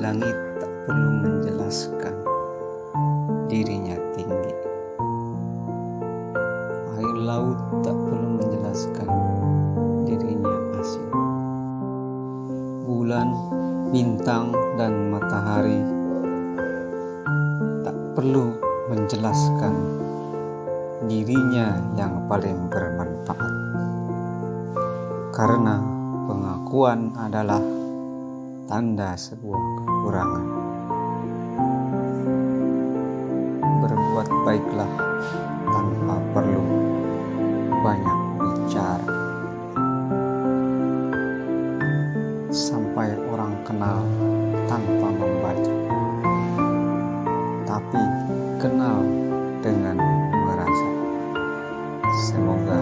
Langit tak perlu menjelaskan dirinya tinggi. Air laut tak perlu menjelaskan dirinya asin. Bulan, bintang, dan matahari tak perlu menjelaskan dirinya yang paling bermanfaat. Karena pengakuan adalah tanda sebuah kekurangan. Berbuat baiklah tanpa perlu banyak bicara. Sampai orang kenal tanpa membaca. Tapi kenal dengan merasa. Semoga